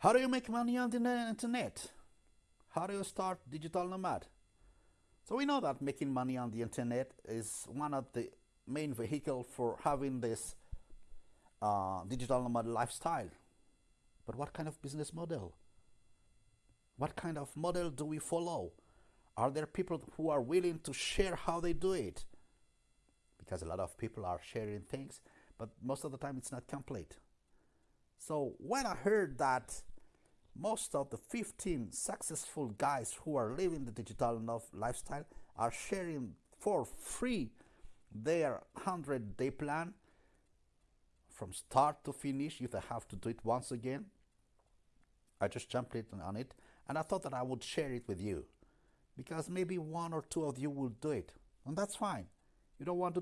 How do you make money on the internet? How do you start digital nomad? So we know that making money on the internet is one of the main vehicle for having this uh, digital nomad lifestyle. But what kind of business model? What kind of model do we follow? Are there people who are willing to share how they do it? Because a lot of people are sharing things, but most of the time it's not complete. So when I heard that most of the 15 successful guys who are living the digital nomad lifestyle are sharing for free their 100 day plan from start to finish if they have to do it once again. I just jumped on it and i thought that i would share it with you because maybe one or two of you will do it and that's fine. You don't want to